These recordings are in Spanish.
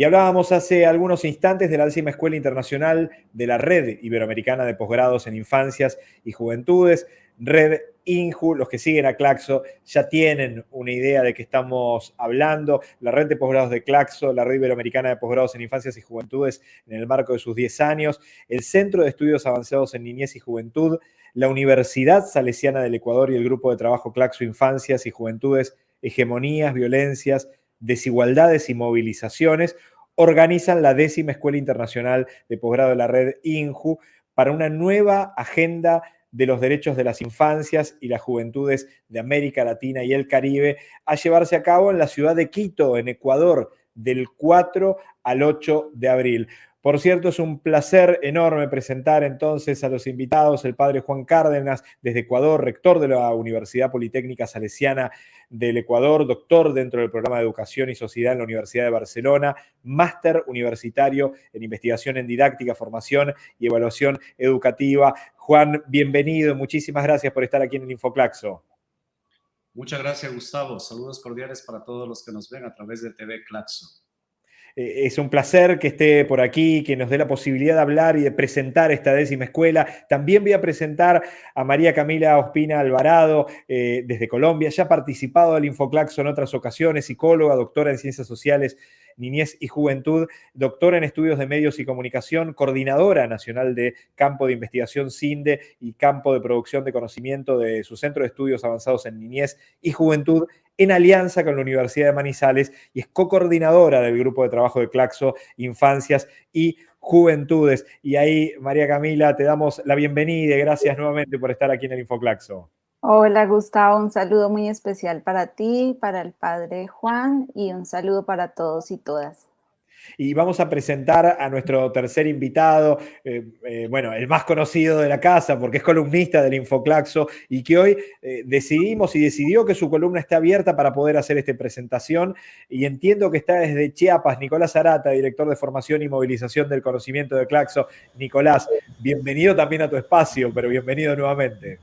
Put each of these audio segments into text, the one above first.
Y hablábamos hace algunos instantes de la décima Escuela Internacional de la Red Iberoamericana de Posgrados en Infancias y Juventudes, Red INJU, los que siguen a Claxo ya tienen una idea de qué estamos hablando. La red de posgrados de Claxo, la red iberoamericana de posgrados en infancias y juventudes en el marco de sus 10 años, el Centro de Estudios Avanzados en Niñez y Juventud, la Universidad Salesiana del Ecuador y el Grupo de Trabajo Claxo Infancias y Juventudes, Hegemonías, Violencias, Desigualdades y Movilizaciones, organizan la décima Escuela Internacional de Posgrado de la Red INJU para una nueva agenda de los derechos de las infancias y las juventudes de América Latina y el Caribe a llevarse a cabo en la ciudad de Quito, en Ecuador, del 4 al 8 de abril. Por cierto, es un placer enorme presentar entonces a los invitados, el padre Juan Cárdenas desde Ecuador, rector de la Universidad Politécnica Salesiana del Ecuador, doctor dentro del programa de Educación y Sociedad en la Universidad de Barcelona, máster universitario en investigación en didáctica, formación y evaluación educativa. Juan, bienvenido, muchísimas gracias por estar aquí en el Infoclaxo. Muchas gracias, Gustavo. Saludos cordiales para todos los que nos ven a través de TV Claxo. Eh, es un placer que esté por aquí, que nos dé la posibilidad de hablar y de presentar esta décima escuela. También voy a presentar a María Camila Ospina Alvarado eh, desde Colombia. Ya ha participado del Infoclaxo en otras ocasiones, psicóloga, doctora en ciencias sociales Niñez y Juventud, doctora en Estudios de Medios y Comunicación, coordinadora nacional de Campo de Investigación CINDE y Campo de Producción de Conocimiento de su Centro de Estudios Avanzados en Niñez y Juventud, en alianza con la Universidad de Manizales y es co-coordinadora del Grupo de Trabajo de Claxo, Infancias y Juventudes. Y ahí, María Camila, te damos la bienvenida y gracias nuevamente por estar aquí en el Infoclaxo. Hola Gustavo, un saludo muy especial para ti, para el padre Juan y un saludo para todos y todas. Y vamos a presentar a nuestro tercer invitado, eh, eh, bueno, el más conocido de la casa porque es columnista del Infoclaxo y que hoy eh, decidimos y decidió que su columna está abierta para poder hacer esta presentación y entiendo que está desde Chiapas, Nicolás Arata, director de formación y movilización del conocimiento de Claxo. Nicolás, bienvenido también a tu espacio, pero bienvenido nuevamente.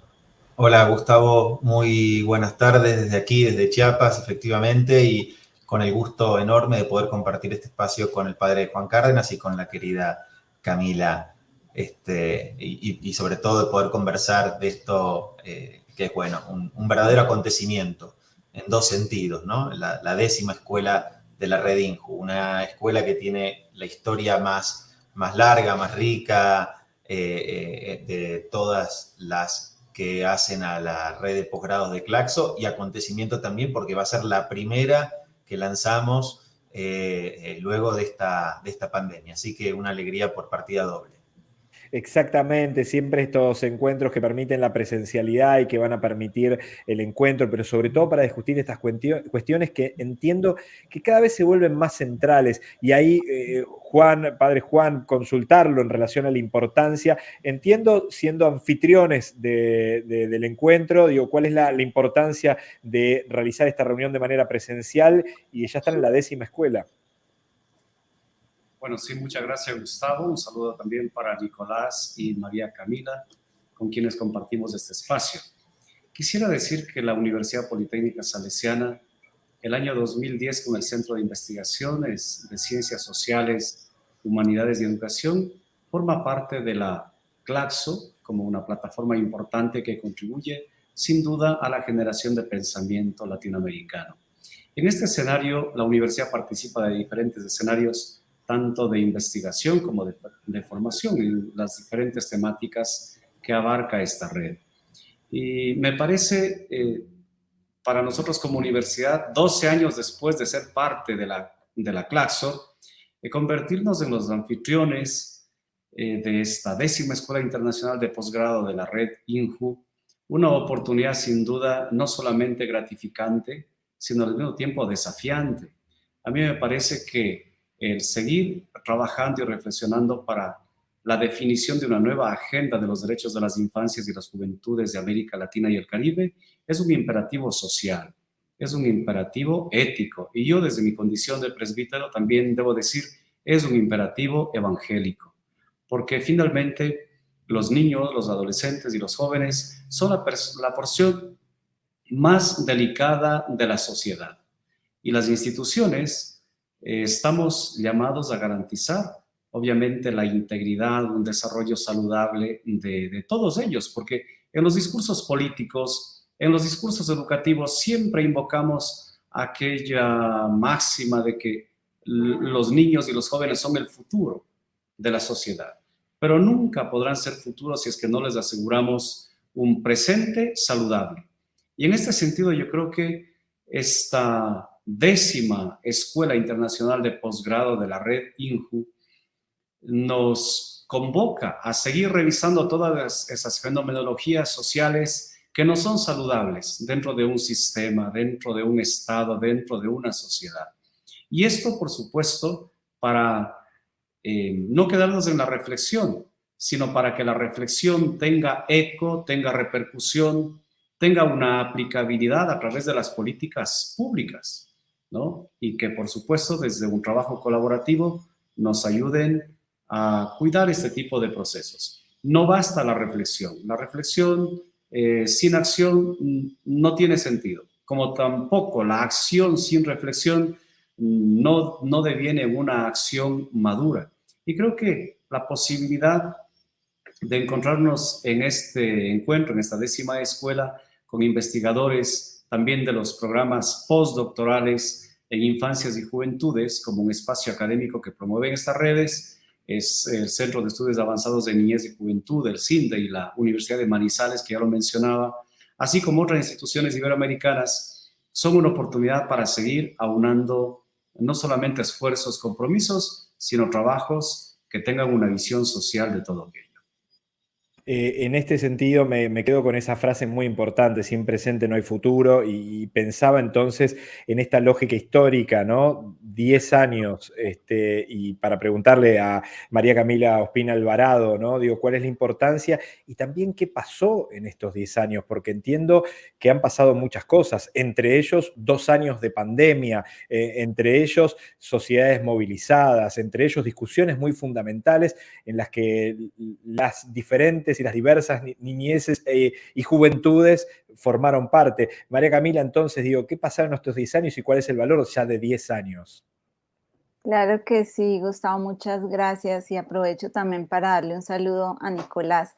Hola Gustavo, muy buenas tardes desde aquí, desde Chiapas, efectivamente, y con el gusto enorme de poder compartir este espacio con el padre Juan Cárdenas y con la querida Camila, este, y, sobre todo de poder conversar de esto eh, que es, bueno, un, verdadero acontecimiento en dos sentidos, ¿no? La, décima escuela de la Red Inju, una escuela que tiene la historia más, más larga, más rica eh, eh, de todas las que hacen a la red de posgrados de Claxo y acontecimiento también porque va a ser la primera que lanzamos eh, eh, luego de esta, de esta pandemia. Así que una alegría por partida doble. Exactamente, siempre estos encuentros que permiten la presencialidad y que van a permitir el encuentro, pero sobre todo para discutir estas cuestiones que entiendo que cada vez se vuelven más centrales. Y ahí, eh, Juan, padre Juan, consultarlo en relación a la importancia. Entiendo, siendo anfitriones del encuentro, digo, cuál es la, la importancia de realizar esta reunión de manera presencial y ya están en la décima escuela. Bueno, sí, muchas gracias Gustavo. Un saludo también para Nicolás y María Camila, con quienes compartimos este espacio. Quisiera decir que la Universidad Politécnica Salesiana, el año 2010 con el Centro de Investigaciones de Ciencias Sociales, Humanidades y Educación, forma parte de la CLACSO como una plataforma importante que contribuye sin duda a la generación de pensamiento latinoamericano. En este escenario, la universidad participa de diferentes escenarios tanto de investigación como de, formación en las diferentes temáticas que abarca esta red. Y me parece, eh, para nosotros como universidad, 12 años después de ser parte de la, de la Claxo, eh, convertirnos en los anfitriones eh, de esta décima Escuela Internacional de Posgrado de la red INJU, una oportunidad sin duda no solamente gratificante, sino al mismo tiempo desafiante. A mí me parece que el seguir trabajando y reflexionando para la definición de una nueva agenda de los derechos de las infancias y las juventudes de América Latina y el Caribe es un imperativo social, es un imperativo ético. Y yo desde mi condición de presbítero también debo decir, es un imperativo evangélico, porque finalmente los niños, los adolescentes y los jóvenes son la, la porción más delicada de la sociedad. Y las instituciones eh, estamos llamados a garantizar, obviamente, la integridad, un desarrollo saludable de, de todos ellos, porque en los discursos políticos, en los discursos educativos, siempre invocamos aquella máxima de que los niños y los jóvenes son el futuro de la sociedad, pero nunca podrán ser futuros si es que no les aseguramos un presente saludable. Y en este sentido yo creo que esta décima Escuela Internacional de Posgrado de la red INJU nos convoca a seguir revisando todas esas fenomenologías sociales que no son saludables dentro de un sistema, dentro de un Estado, dentro de una sociedad. Y esto, por supuesto, para eh, no quedarnos en la reflexión, sino para que la reflexión tenga eco, tenga repercusión, tenga una aplicabilidad a través de las políticas públicas, ¿no? Y que, por supuesto, desde un trabajo colaborativo nos ayuden a cuidar este tipo de procesos. No basta la reflexión. La reflexión eh, sin acción no tiene sentido, como tampoco la acción sin reflexión no, no deviene una acción madura. Y creo que la posibilidad de encontrarnos en este encuentro, en esta décima escuela, con investigadores también de los programas postdoctorales en infancias y juventudes, como un espacio académico que promueven estas redes, es el Centro de Estudios Avanzados de Niñez y Juventud, el CINDE y la Universidad de Manizales, que ya lo mencionaba, así como otras instituciones iberoamericanas, son una oportunidad para seguir aunando no solamente esfuerzos, compromisos, sino trabajos que tengan una visión social de todo aquello. Eh, en este sentido me, quedo con esa frase muy importante, sin presente no hay futuro, y, pensaba entonces en esta lógica histórica, ¿no? Diez años, este, y para preguntarle a María Camila Ospina Alvarado, ¿no? Digo, ¿cuál es la importancia? Y también qué pasó en estos diez años, porque entiendo que han pasado muchas cosas, entre ellos dos años de pandemia, eh, entre ellos sociedades movilizadas, entre ellos discusiones muy fundamentales en las que las diferentes y las diversas niñeces eh, y juventudes formaron parte. María Camila, entonces, digo, ¿qué pasaron estos 10 años y cuál es el valor ya de 10 años? Claro que sí, Gustavo, muchas gracias y aprovecho también para darle un saludo a Nicolás.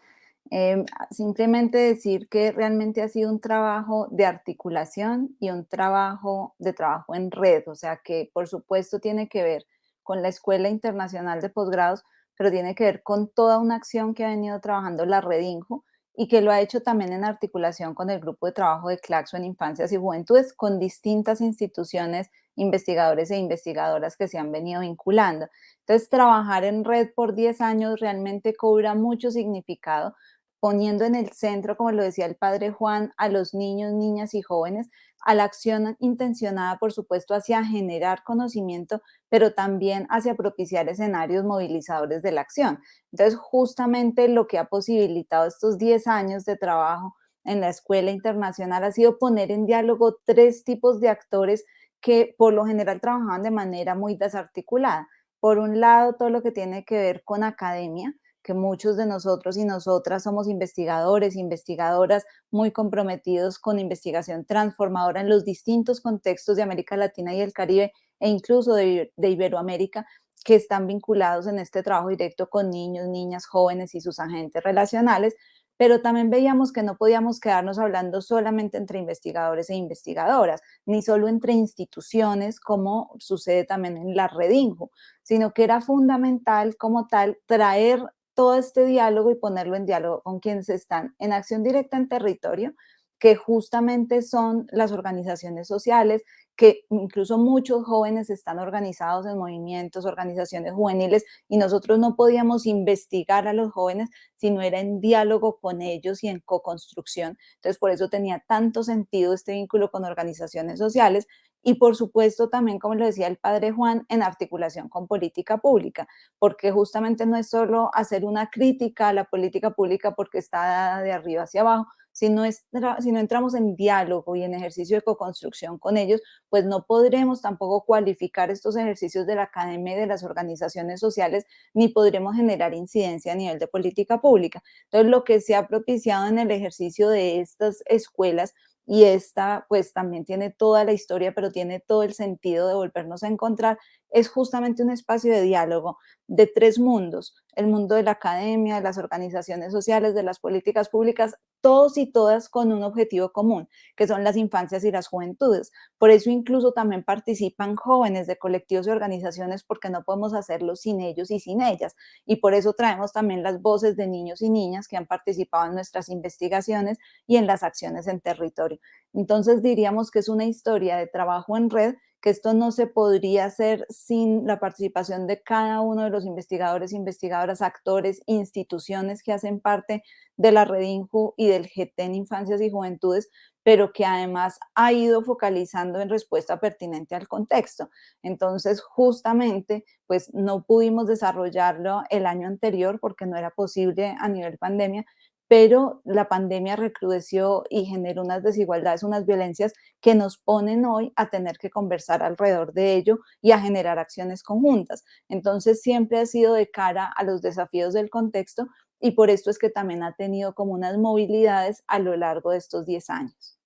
Em, simplemente decir que realmente ha sido un trabajo de articulación y un trabajo de trabajo en red, o sea que por supuesto tiene que ver con la Escuela Internacional de Posgrados, pero tiene que ver con toda una acción que ha venido trabajando la Red Inju y que lo ha hecho también en articulación con el grupo de trabajo de Claxo en Infancias y Juventudes, con distintas instituciones, investigadores e investigadoras que se han venido vinculando. Entonces, trabajar en red por 10 años realmente cobra mucho significado, poniendo en el centro, como lo decía el padre Juan, a los niños, niñas y jóvenes, a la acción intencionada, por supuesto, hacia generar conocimiento, pero también hacia propiciar escenarios movilizadores de la acción. Entonces, justamente lo que ha posibilitado estos 10 años de trabajo en la Escuela Internacional ha sido poner en diálogo tres tipos de actores que por lo general trabajaban de manera muy desarticulada. Por un lado, todo lo que tiene que ver con academia, que muchos de nosotros y nosotras somos investigadores, investigadoras muy comprometidos con investigación transformadora en los distintos contextos de América Latina y el Caribe e incluso de, Iberoamérica que están vinculados en este trabajo directo con niños, niñas, jóvenes y sus agentes relacionales, pero también veíamos que no podíamos quedarnos hablando solamente entre investigadores e investigadoras, ni solo entre instituciones, como sucede también en la Redinjo, sino que era fundamental como tal traer todo este diálogo y ponerlo en diálogo con quienes están en acción directa en territorio, que justamente son las organizaciones sociales, que incluso muchos jóvenes están organizados en movimientos, organizaciones juveniles, y nosotros no podíamos investigar a los jóvenes si no era en diálogo con ellos y en co-construcción. Entonces, por eso tenía tanto sentido este vínculo con organizaciones sociales, y por supuesto también, como lo decía el padre Juan, en articulación con política pública, porque justamente no es solo hacer una crítica a la política pública porque está de arriba hacia abajo, si no, si no entramos en diálogo y en ejercicio de co-construcción con ellos, pues no podremos tampoco cualificar estos ejercicios de la academia y de las organizaciones sociales, ni podremos generar incidencia a nivel de política pública. Entonces, lo que se ha propiciado en el ejercicio de estas escuelas y esta pues también tiene toda la historia, pero tiene todo el sentido de volvernos a encontrar, es justamente un espacio de diálogo de tres mundos, el mundo de la academia, de las organizaciones sociales, de las políticas públicas, todos y todas con un objetivo común, que son las infancias y las juventudes. Por eso incluso también participan jóvenes de colectivos y organizaciones porque no podemos hacerlo sin ellos y sin ellas. Y por eso traemos también las voces de niños y niñas que han participado en nuestras investigaciones y en las acciones en territorio. Entonces diríamos que es una historia de trabajo en red que esto no se podría hacer sin la participación de cada uno de los investigadores, investigadoras, actores, instituciones que hacen parte de la Red INJU y del GT en Infancias y Juventudes, pero que además ha ido focalizando en respuesta pertinente al contexto. Entonces, justamente, pues no pudimos desarrollarlo el año anterior porque no era posible a nivel pandemia, pero la pandemia recrudeció y generó unas desigualdades, unas violencias que nos ponen hoy a tener que conversar alrededor de ello y a generar acciones conjuntas. Entonces siempre ha sido de cara a los desafíos del contexto y por esto es que también ha tenido como unas movilidades a lo largo de estos 10 años.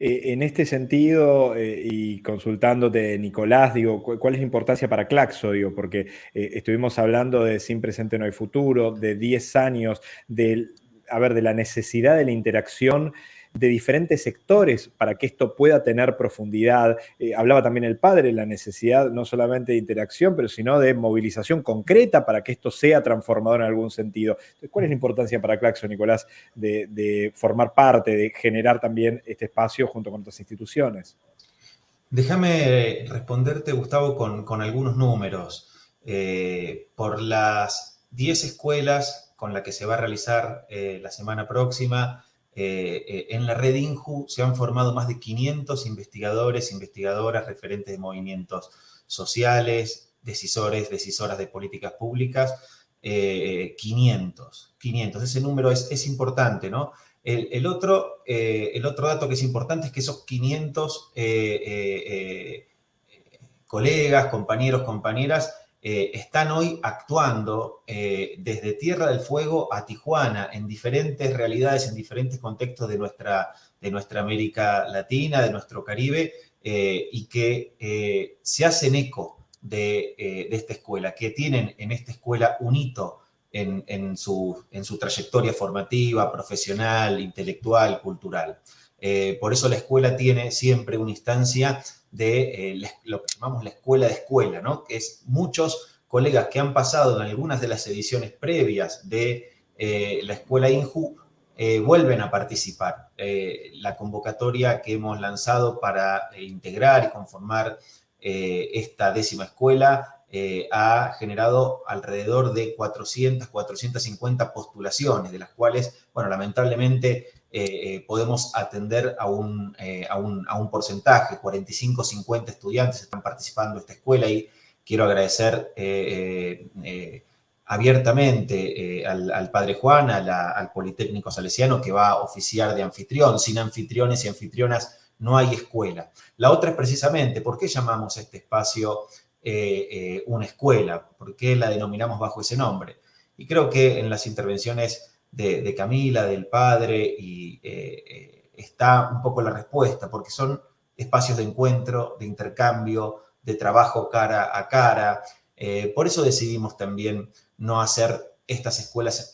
Eh, en este sentido, eh, y consultándote, Nicolás, digo, ¿cuál es la importancia para Claxo? Digo, porque eh, estuvimos hablando de Sin Presente No hay Futuro, de 10 años, del a ver, de la necesidad de la interacción de diferentes sectores para que esto pueda tener profundidad. Eh, hablaba también el padre, la necesidad no solamente de interacción, pero sino de movilización concreta para que esto sea transformador en algún sentido. ¿Cuál es la importancia para Claxo, Nicolás, de, formar parte, de generar también este espacio junto con otras instituciones? Déjame responderte, Gustavo, con, algunos números. Eh, por las 10 escuelas con la que se va a realizar eh, la semana próxima. Eh, eh, en la red INJU se han formado más de 500 investigadores, investigadoras, referentes de movimientos sociales, decisores, decisoras de políticas públicas, 500, 500. Ese número es, importante, ¿no? El, otro, el otro dato que es importante es que esos 500 colegas, compañeros, compañeras, eh, están hoy actuando eh, desde Tierra del Fuego a Tijuana en diferentes realidades, en diferentes contextos de nuestra, de nuestra América Latina, de nuestro Caribe, eh, y que se hacen eco de, esta escuela, que tienen en esta escuela un hito en, su, en su trayectoria formativa, profesional, intelectual, cultural. por eso la escuela tiene siempre una instancia de eh, lo que llamamos la escuela de escuela, ¿no? que es muchos colegas que han pasado en algunas de las ediciones previas de eh, la escuela INJU eh, vuelven a participar. la convocatoria que hemos lanzado para integrar y conformar esta décima escuela ha generado alrededor de 400, 450 postulaciones, de las cuales, bueno, lamentablemente eh, eh, podemos atender a un, eh, a, un, a un, porcentaje, 45, 50 estudiantes están participando en esta escuela y quiero agradecer abiertamente al, Padre Juan, al Politécnico Salesiano que va a oficiar de anfitrión. Sin anfitriones y anfitrionas no hay escuela. La otra es precisamente, ¿por qué llamamos este espacio una escuela? ¿Por qué la denominamos bajo ese nombre? Y creo que en las intervenciones de, Camila, del padre, y eh, eh, está un poco la respuesta, porque son espacios de encuentro, de intercambio, de trabajo cara a cara. Eh, por eso decidimos también no hacer estas escuelas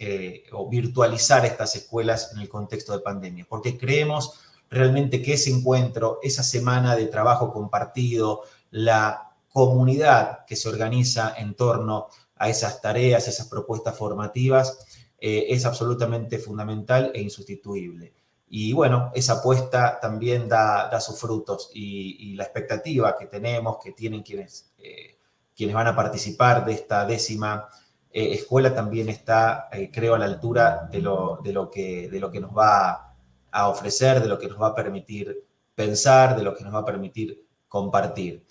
o virtualizar estas escuelas en el contexto de pandemia, porque creemos realmente que ese encuentro, esa semana de trabajo compartido, la comunidad que se organiza en torno a esas tareas, esas propuestas formativas, eh, es absolutamente fundamental e insustituible. Y bueno, esa apuesta también da, sus frutos y, la expectativa que tenemos, que tienen quienes, eh, quienes van a participar de esta décima eh, escuela también está, creo, a la altura de lo, de, lo que, de lo que nos va a ofrecer, de lo que nos va a permitir pensar, de lo que nos va a permitir compartir.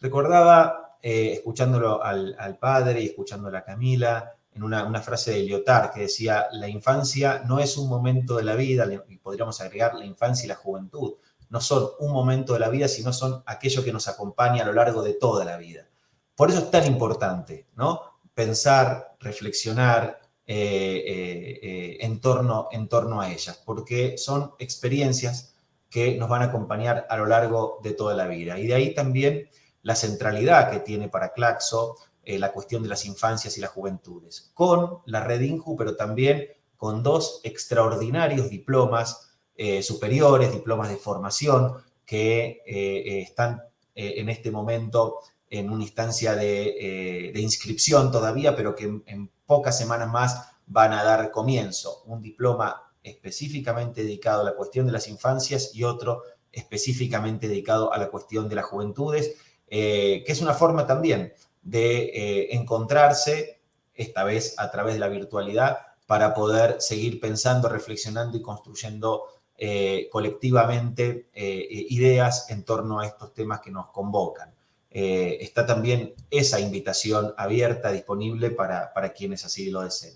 Recordaba, escuchándolo al, al padre y escuchándolo a Camila, en una, frase de Lyotard que decía, la infancia no es un momento de la vida, y podríamos agregar la infancia y la juventud, no son un momento de la vida, sino son aquello que nos acompaña a lo largo de toda la vida. Por eso es tan importante, ¿no? Pensar, reflexionar eh, eh, eh, en, torno, en torno a ellas, porque son experiencias que nos van a acompañar a lo largo de toda la vida. Y de ahí también la centralidad que tiene para Claxo eh, la cuestión de las infancias y las juventudes, con la red INJU, pero también con dos extraordinarios diplomas eh, superiores, diplomas de formación, que eh, están en este momento en una instancia de, inscripción todavía, pero que en pocas semanas más van a dar comienzo. Un diploma específicamente dedicado a la cuestión de las infancias y otro específicamente dedicado a la cuestión de las juventudes, que es una forma también de eh, encontrarse, esta vez a través de la virtualidad, para poder seguir pensando, reflexionando y construyendo eh, colectivamente eh, ideas en torno a estos temas que nos convocan. está también esa invitación abierta, disponible para, para quienes así lo deseen.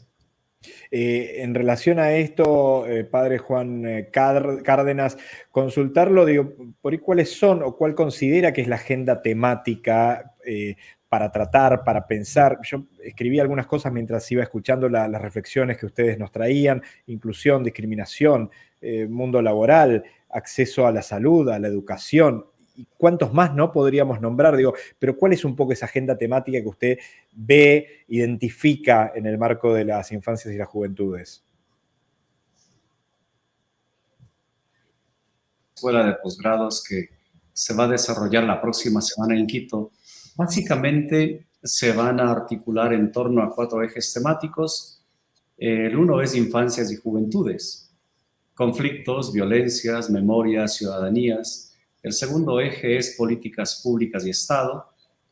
en relación a esto, padre Juan Cárdenas, consultarlo, digo, por cuáles son o cuál considera que es la agenda temática para tratar, para pensar. Yo escribí algunas cosas mientras iba escuchando las reflexiones que ustedes nos traían, inclusión, discriminación, eh, mundo laboral, acceso a la salud, a la educación, y cuántos más no podríamos nombrar, digo, pero ¿cuál es un poco esa agenda temática que usted ve, identifica en el marco de las infancias y las juventudes? Escuela de posgrados que se va a desarrollar la próxima semana en Quito, Básicamente se van a articular en torno a cuatro ejes temáticos. El uno es infancias y juventudes, conflictos, violencias, memorias, ciudadanías. El segundo eje es políticas públicas y Estado.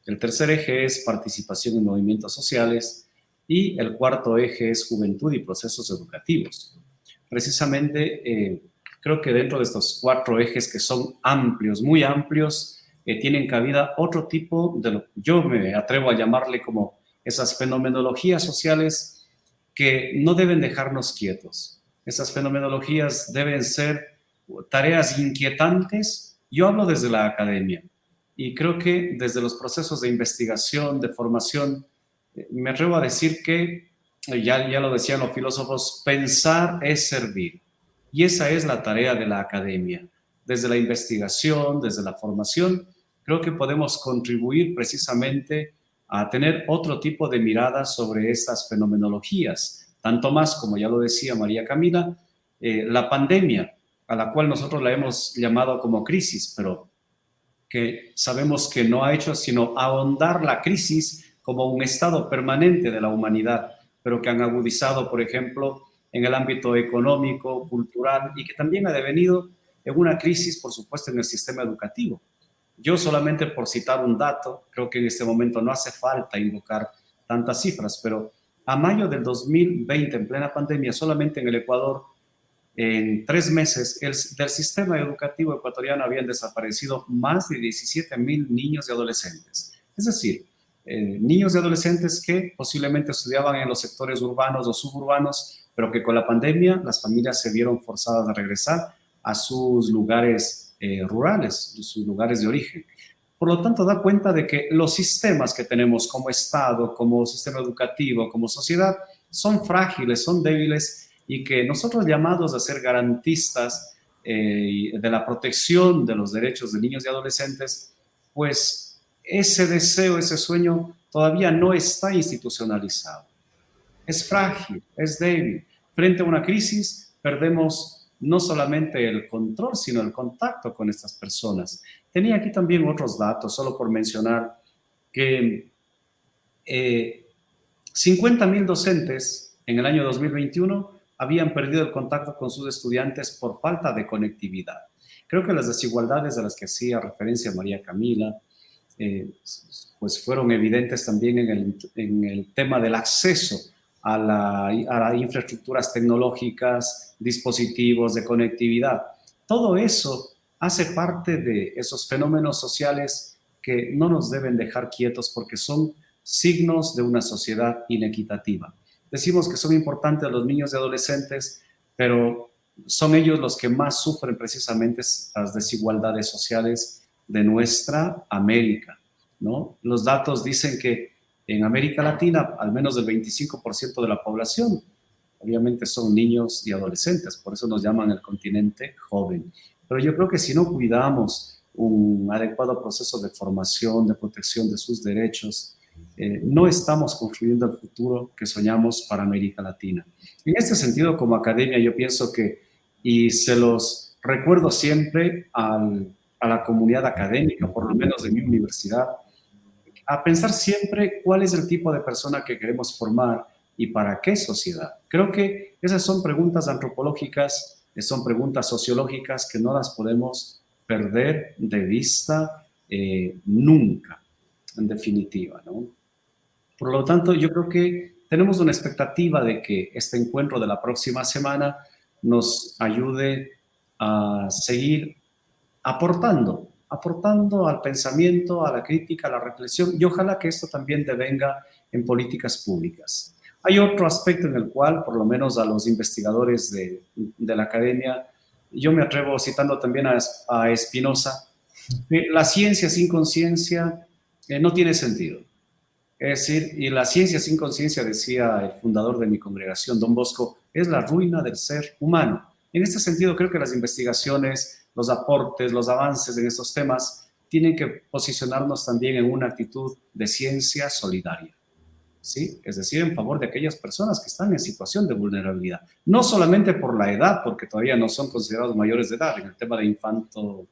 El tercer eje es participación en movimientos sociales. Y el cuarto eje es juventud y procesos educativos. Precisamente, eh, creo que dentro de estos cuatro ejes que son amplios, muy amplios, tienen cabida otro tipo de lo yo me atrevo a llamarle como esas fenomenologías sociales que no deben dejarnos quietos. Esas fenomenologías deben ser tareas inquietantes. Yo hablo desde la academia y creo que desde los procesos de investigación, de formación, eh, me atrevo a decir que, eh, ya, ya lo decían los filósofos, pensar es servir. Y esa es la tarea de la academia, desde la investigación, desde la formación, creo que podemos contribuir precisamente a tener otro tipo de mirada sobre estas fenomenologías. Tanto más, como ya lo decía María Camila, eh, la pandemia, a la cual nosotros la hemos llamado como crisis, pero que sabemos que no ha hecho sino ahondar la crisis como un estado permanente de la humanidad, pero que han agudizado, por ejemplo, en el ámbito económico, cultural y que también ha devenido en una crisis, por supuesto, en el sistema educativo. Yo solamente por citar un dato, creo que en este momento no hace falta invocar tantas cifras, pero a mayo del 2020, en plena pandemia, solamente en el Ecuador, en tres meses, el, del sistema educativo ecuatoriano habían desaparecido más de 17 mil niños y adolescentes. Es decir, eh, niños y adolescentes que posiblemente estudiaban en los sectores urbanos o suburbanos, pero que con la pandemia las familias se vieron forzadas a regresar a sus lugares eh, rurales, sus lugares de origen. Por lo tanto, da cuenta de que los sistemas que tenemos como Estado, como sistema educativo, como sociedad, son frágiles, son débiles y que nosotros llamados a ser garantistas eh, de la protección de los derechos de niños y adolescentes, pues ese deseo, ese sueño todavía no está institucionalizado. Es frágil, es débil. Frente a una crisis, perdemos no solamente el control, sino el contacto con estas personas. Tenía aquí también otros datos, solo por mencionar que eh, 50 mil docentes en el año 2021 habían perdido el contacto con sus estudiantes por falta de conectividad. Creo que las desigualdades a las que hacía referencia María Camila, eh, pues fueron evidentes también en el, en el tema del acceso a, las infraestructuras tecnológicas, dispositivos de conectividad. Todo eso hace parte de esos fenómenos sociales que no nos deben dejar quietos porque son signos de una sociedad inequitativa. Decimos que son importantes los niños y adolescentes, pero son ellos los que más sufren precisamente las desigualdades sociales de nuestra América. ¿no? Los datos dicen que en América Latina, al menos el 25% de la población, obviamente son niños y adolescentes, por eso nos llaman el continente joven. pero yo creo que si no cuidamos un adecuado proceso de formación, de protección de sus derechos, eh, no estamos construyendo el futuro que soñamos para América Latina. En este sentido, como academia, yo pienso que, y se los recuerdo siempre al, a la comunidad académica, por lo menos de mi universidad, a pensar siempre cuál es el tipo de persona que queremos formar y para qué sociedad. Creo que esas son preguntas antropológicas, son preguntas sociológicas que no las podemos perder de vista eh, nunca, en definitiva. Por lo tanto, yo creo que tenemos una expectativa de que este encuentro de la próxima semana nos ayude a seguir aportando, aportando al pensamiento, a la crítica, a la reflexión y ojalá que esto también devenga en políticas públicas. Hay otro aspecto en el cual, por lo menos a los investigadores de, la academia, yo me atrevo citando también a, a Spinoza, la ciencia sin conciencia eh, no tiene sentido. Es decir, y la ciencia sin conciencia, decía el fundador de mi congregación, Don Bosco, es la ruina del ser humano. En este sentido, creo que las investigaciones, los aportes, los avances en estos temas tienen que posicionarnos también en una actitud de ciencia solidaria. ¿Sí? Es decir, en favor de aquellas personas que están en situación de vulnerabilidad. No solamente por la edad, porque todavía no son considerados mayores de edad en el tema de infanto,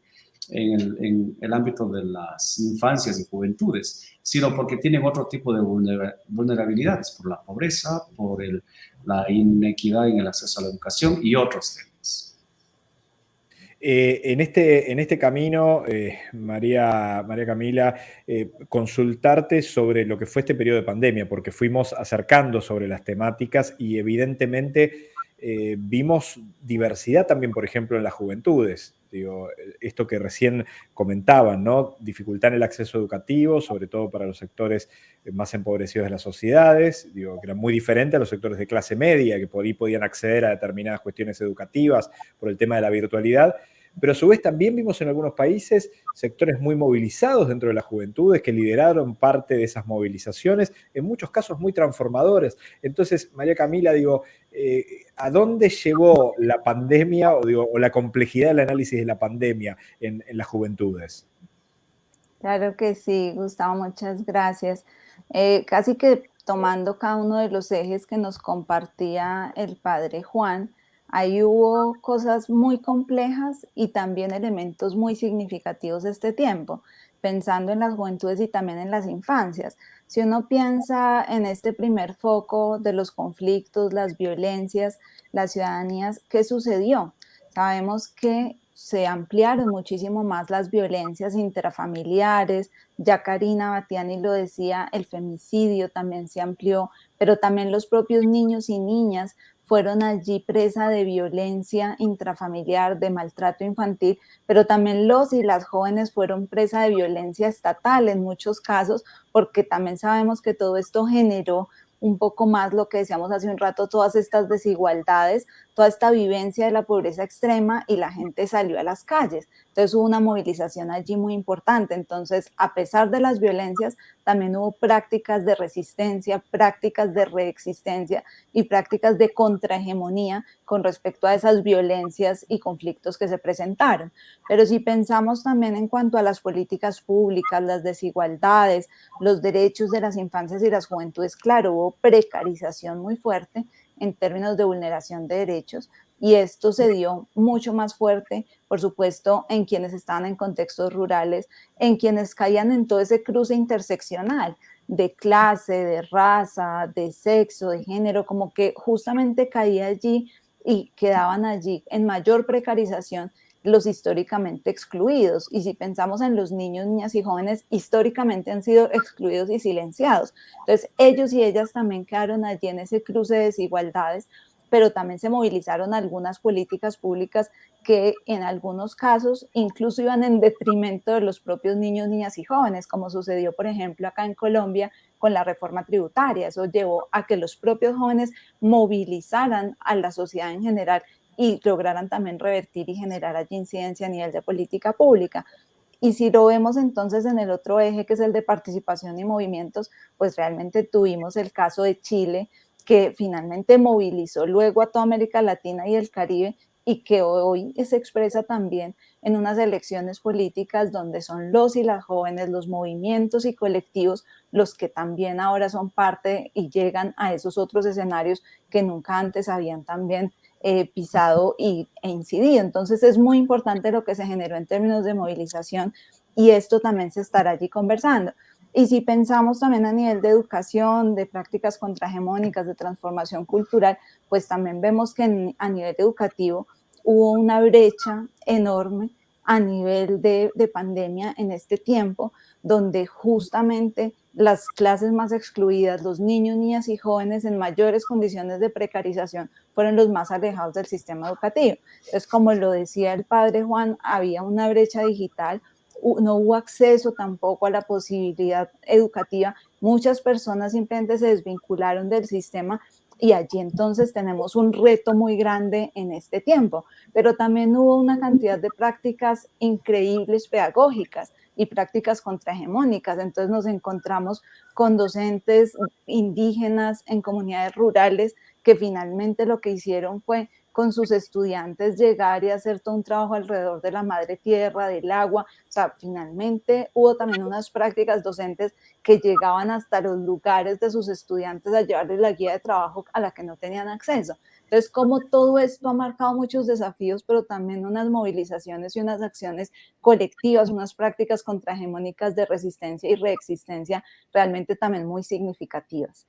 en el, ámbito de las infancias y juventudes, sino porque tienen otro tipo de vulnerabilidades, por la pobreza, por la inequidad en el acceso a la educación y otros temas. Eh, en, este, en este camino, eh, María, María Camila, eh, consultarte sobre lo que fue este periodo de pandemia, porque fuimos acercando sobre las temáticas y evidentemente vimos diversidad también, por ejemplo, en las juventudes. Digo, esto que recién comentaban, ¿no? Dificultar el acceso educativo, sobre todo para los sectores más empobrecidos de las sociedades, digo, que era muy diferente a los sectores de clase media, que por ahí podían acceder a determinadas cuestiones educativas por el tema de la virtualidad pero a su vez también vimos en algunos países sectores muy movilizados dentro de las juventudes que lideraron parte de esas movilizaciones, en muchos casos muy transformadores. Entonces, María Camila, digo, eh, ¿a dónde llevó la pandemia o, la complejidad del análisis de la pandemia en, las juventudes? Claro que sí, Gustavo, muchas gracias. Eh, casi que tomando cada uno de los ejes que nos compartía el padre Juan, Ahí hubo cosas muy complejas y también elementos muy significativos de este tiempo, pensando en las juventudes y también en las infancias. Si uno piensa en este primer foco de los conflictos, las violencias, las ciudadanías, ¿qué sucedió? Sabemos que se ampliaron muchísimo más las violencias intrafamiliares, ya Karina Batiani lo decía, el femicidio también se amplió, pero también los propios niños y niñas fueron allí presa de violencia intrafamiliar, de maltrato infantil, pero también los y las jóvenes fueron presa de violencia estatal en muchos casos, porque también sabemos que todo esto generó un poco más lo que decíamos hace un rato, todas estas desigualdades, toda esta vivencia de la pobreza extrema y la gente salió a las calles. Entonces hubo una movilización allí muy importante. Entonces, a pesar de las violencias, también hubo prácticas de resistencia, prácticas de reexistencia y prácticas de contrahegemonía con respecto a esas violencias y conflictos que se presentaron. Pero si pensamos también en cuanto a las políticas públicas, las desigualdades, los derechos de las infancias y las juventudes, claro, hubo precarización muy fuerte en términos de vulneración de derechos, y esto se dio mucho más fuerte, por supuesto, en quienes estaban en contextos rurales, en quienes caían en todo ese cruce interseccional de clase, de raza, de sexo, de género, como que justamente caía allí y quedaban allí en mayor precarización los históricamente excluidos. Y si pensamos en los niños, niñas y jóvenes, históricamente han sido excluidos y silenciados. Entonces, ellos y ellas también quedaron allí en ese cruce de desigualdades pero también se movilizaron algunas políticas públicas que en algunos casos incluso iban en detrimento de los propios niños, niñas y jóvenes, como sucedió, por ejemplo, acá en Colombia con la reforma tributaria. Eso llevó a que los propios jóvenes movilizaran a la sociedad en general y lograran también revertir y generar allí incidencia a nivel de política pública. Y si lo vemos entonces en el otro eje, que es el de participación y movimientos, pues realmente tuvimos el caso de Chile, que finalmente movilizó luego a toda América Latina y el Caribe y que hoy se expresa también en unas elecciones políticas donde son los y las jóvenes, los movimientos y colectivos los que también ahora son parte y llegan a esos otros escenarios que nunca antes habían también eh, pisado y, e incidido. Entonces es muy importante lo que se generó en términos de movilización y esto también se estará allí conversando. Y si pensamos también a nivel de educación, de prácticas contrahegemónicas, de transformación cultural, pues también vemos que a nivel educativo hubo una brecha enorme a nivel de, pandemia en este tiempo, donde justamente las clases más excluidas, los niños, niñas y jóvenes en mayores condiciones de precarización, fueron los más alejados del sistema educativo. Entonces, como lo decía el padre Juan, había una brecha digital, no hubo acceso tampoco a la posibilidad educativa. Muchas personas simplemente se desvincularon del sistema y allí entonces tenemos un reto muy grande en este tiempo. Pero también hubo una cantidad de prácticas increíbles pedagógicas y prácticas contrahegemónicas. Entonces nos encontramos con docentes indígenas en comunidades rurales que finalmente lo que hicieron fue con sus estudiantes llegar y hacer todo un trabajo alrededor de la madre tierra, del agua. O sea, finalmente hubo también unas prácticas docentes que llegaban hasta los lugares de sus estudiantes a llevarles la guía de trabajo a la que no tenían acceso. Entonces, como todo esto ha marcado muchos desafíos, pero también unas movilizaciones y unas acciones colectivas, unas prácticas contrahegemónicas de resistencia y reexistencia realmente también muy significativas.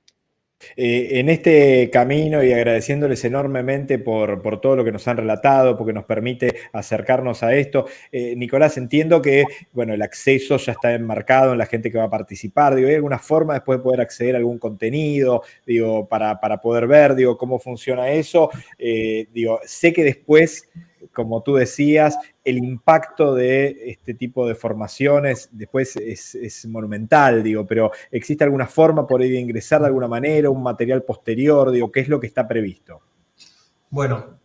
Eh, en este camino y agradeciéndoles enormemente por, todo lo que nos han relatado, porque nos permite acercarnos a esto. Eh, Nicolás, entiendo que bueno, el acceso ya está enmarcado en la gente que va a participar. Digo, ¿Hay alguna forma después de poder acceder a algún contenido digo, para, poder ver digo, cómo funciona eso? Eh, digo, sé que después como tú decías, el impacto de este tipo de formaciones después es, monumental, digo, pero ¿existe alguna forma por ahí de ingresar de alguna manera, un material posterior, digo, qué es lo que está previsto? Bueno,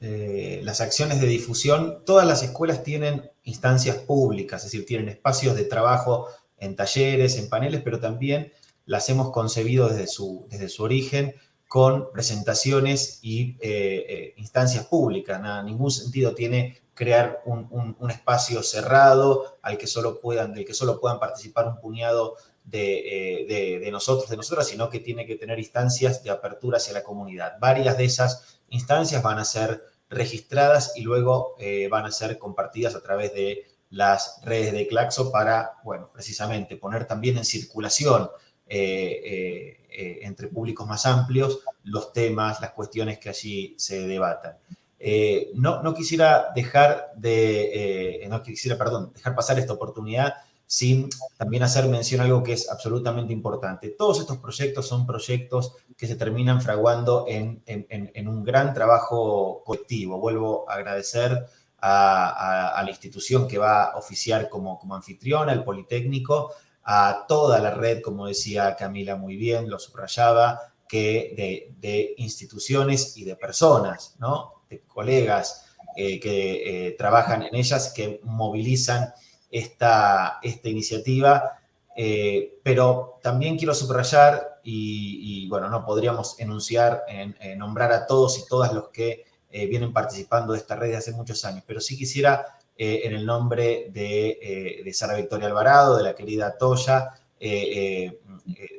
eh, las acciones de difusión, todas las escuelas tienen instancias públicas, es decir, tienen espacios de trabajo en talleres, en paneles, pero también las hemos concebido desde su, desde su origen con presentaciones y eh, eh, instancias públicas. Nada, ningún sentido tiene crear un, espacio cerrado al que solo puedan, del que solo puedan participar un puñado de, eh, nosotros, de nosotras, sino que tiene que tener instancias de apertura hacia la comunidad. Varias de esas instancias van a ser registradas y luego van a ser compartidas a través de las redes de Claxo para, bueno, precisamente poner también en circulación eh, entre públicos más amplios los temas, las cuestiones que allí se debatan. Eh, no, no, quisiera dejar de, eh, no quisiera, perdón, dejar pasar esta oportunidad sin también hacer mención a algo que es absolutamente importante. Todos estos proyectos son proyectos que se terminan fraguando en, en, un gran trabajo colectivo. Vuelvo a agradecer a, a, la institución que va a oficiar como, como anfitriona, el Politécnico, a toda la red, como decía Camila muy bien, lo subrayaba, que de, instituciones y de personas, ¿no? de colegas eh, que eh, trabajan en ellas, que movilizan esta, esta iniciativa. Eh, pero también quiero subrayar, y, bueno, no podríamos enunciar, en, nombrar a todos y todas los que vienen participando de esta red de hace muchos años, pero sí quisiera eh, en el nombre de, eh, Sara Victoria Alvarado, de la querida Toya, eh,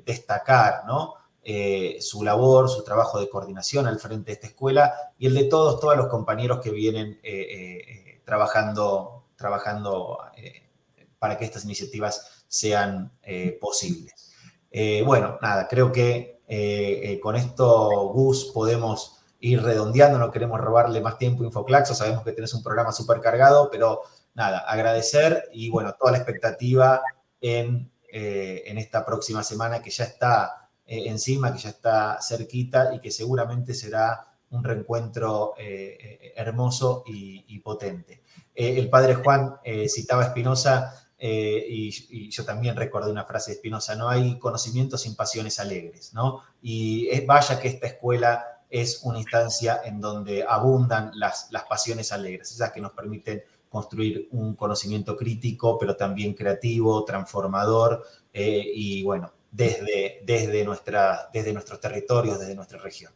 destacar su labor, su trabajo de coordinación al frente de esta escuela y el de todos, todos los compañeros que vienen trabajando, trabajando para que estas iniciativas sean posibles. bueno, nada, creo que con esto, Gus, podemos ir redondeando, no queremos robarle más tiempo a Infoclaxo, sabemos que tienes un programa súper cargado, pero nada, agradecer y bueno, toda la expectativa en, eh, en esta próxima semana que ya está eh, encima, que ya está cerquita y que seguramente será un reencuentro eh, hermoso y, potente. el padre Juan citaba a Espinosa y, y, yo también recordé una frase de Espinosa, no hay conocimiento sin pasiones alegres, ¿no? Y vaya que esta escuela es una instancia en donde abundan las, las pasiones alegres, esas que nos permiten construir un conocimiento crítico, pero también creativo, transformador, eh, y bueno, desde, desde, nuestra, desde nuestros territorios, desde nuestra región.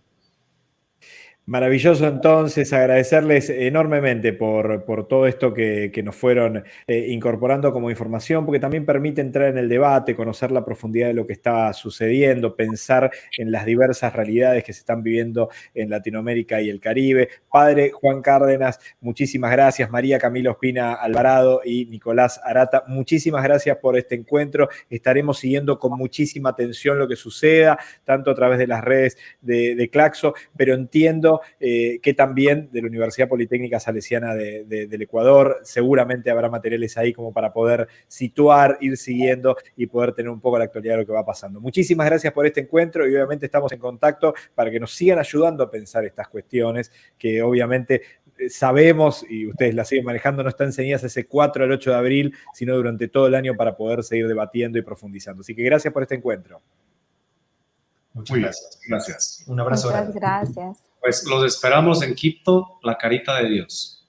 Maravilloso entonces, agradecerles enormemente por, por todo esto que, nos fueron eh, incorporando como información, porque también permite entrar en el debate, conocer la profundidad de lo que está sucediendo, pensar en las diversas realidades que se están viviendo en Latinoamérica y el Caribe. Padre Juan Cárdenas, muchísimas gracias. María Camilo Espina Alvarado y Nicolás Arata, muchísimas gracias por este encuentro. Estaremos siguiendo con muchísima atención lo que suceda, tanto a través de las redes de, de Claxo, pero entiendo eh, que también de la Universidad Politécnica Salesiana del Ecuador. Seguramente habrá materiales ahí como para poder situar, ir siguiendo y poder tener un poco la actualidad de lo que va pasando. Muchísimas gracias por este encuentro y obviamente estamos en contacto para que nos sigan ayudando a pensar estas cuestiones que obviamente eh, sabemos y ustedes las siguen manejando, no están enseñadas ese 4 al 8 de abril, sino durante todo el año para poder seguir debatiendo y profundizando. Así que gracias por este encuentro. Muchas gracias. Gracias. Un abrazo. Muchas gracias. Pues los esperamos en Quito, la carita de Dios.